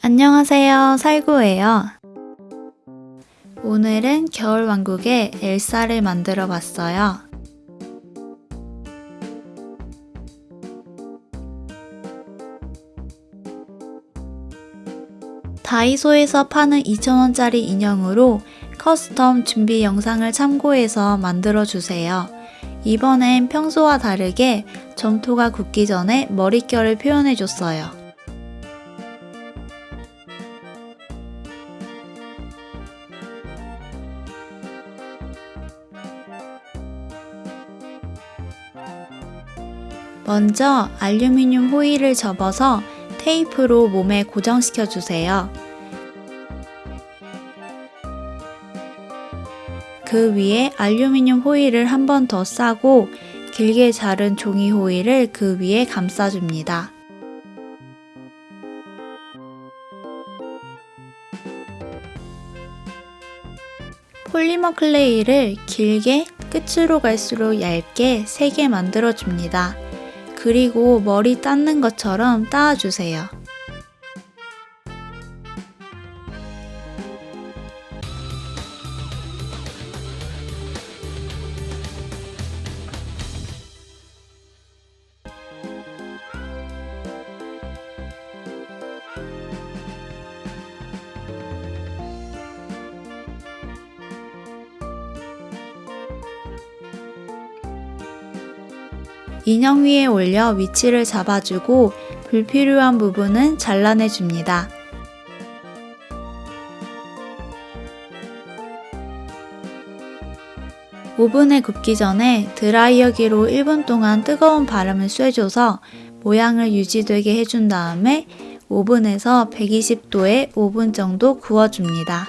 안녕하세요. 살구예요. 오늘은 겨울왕국의 엘사를 만들어 봤어요. 다이소에서 파는 2,000원짜리 인형으로 커스텀 준비 영상을 참고해서 만들어 주세요. 이번엔 평소와 다르게 점토가 굳기 전에 머릿결을 표현해 줬어요. 먼저 알루미늄 호일을 접어서 테이프로 몸에 고정시켜 주세요. 그 위에 알루미늄 호일을 한 번 더 싸고 길게 자른 종이 호일을 그 위에 감싸줍니다. 폴리머 클레이를 길게 끝으로 갈수록 얇게 3개 만들어 줍니다. 그리고 머리 닦는 것처럼 따아주세요. 인형 위에 올려 위치를 잡아주고 불필요한 부분은 잘라내줍니다. 오븐에 굽기 전에 드라이어기로 1분 동안 뜨거운 바람을 쐬줘서 모양을 유지되게 해준 다음에 오븐에서 120도에 5분 정도 구워줍니다.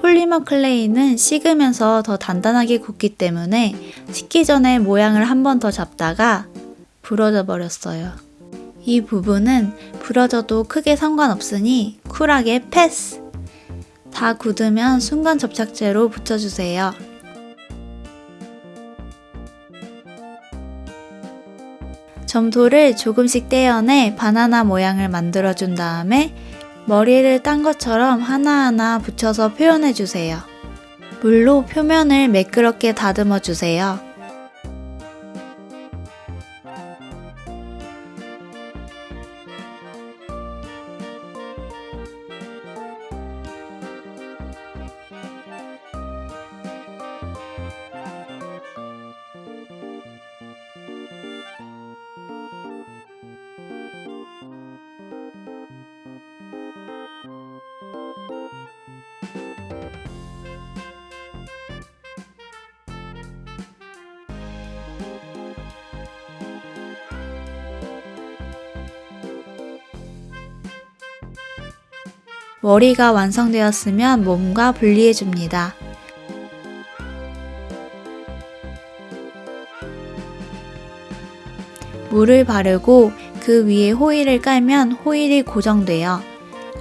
폴리머 클레이는 식으면서 더 단단하게 굳기 때문에 식기 전에 모양을 한 번 더 잡다가 부러져 버렸어요. 이 부분은 부러져도 크게 상관없으니 쿨하게 패스! 다 굳으면 순간 접착제로 붙여주세요. 점토를 조금씩 떼어내 바나나 모양을 만들어준 다음에 머리를 딴 것처럼 하나하나 붙여서 표현해주세요. 물로 표면을 매끄럽게 다듬어 주세요. 머리가 완성되었으면 몸과 분리해줍니다. 물을 바르고 그 위에 호일을 깔면 호일이 고정되어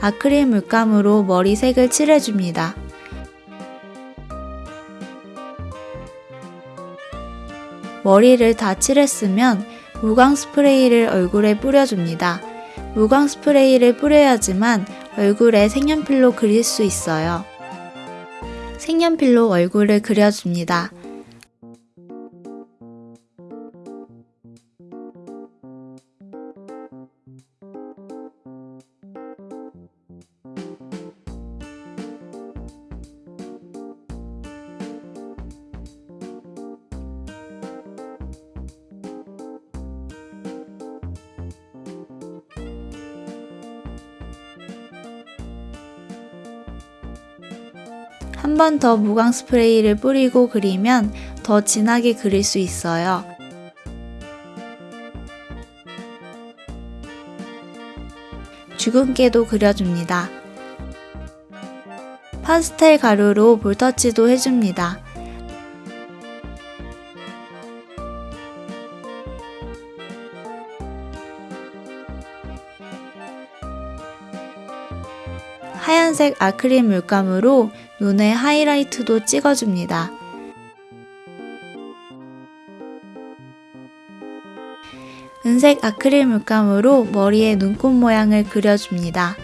아크릴 물감으로 머리 색을 칠해줍니다. 머리를 다 칠했으면 무광 스프레이를 얼굴에 뿌려줍니다. 무광 스프레이를 뿌려야지만 얼굴에 색연필로 그릴 수 있어요. 색연필로 얼굴을 그려줍니다. 한 번 더 무광 스프레이를 뿌리고 그리면 더 진하게 그릴 수 있어요. 주근깨도 그려줍니다. 파스텔 가루로 볼터치도 해줍니다. 하얀색 아크릴 물감으로 눈에 하이라이트도 찍어줍니다. 은색 아크릴 물감으로 머리에 눈꽃 모양을 그려줍니다.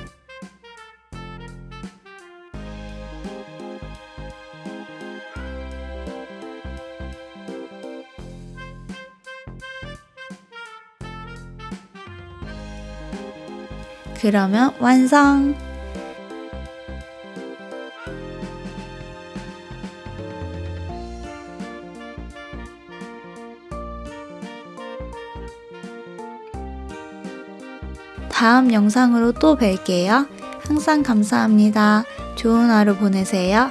그러면 완성! 다음 영상으로 또 뵐게요. 항상 감사합니다. 좋은 하루 보내세요.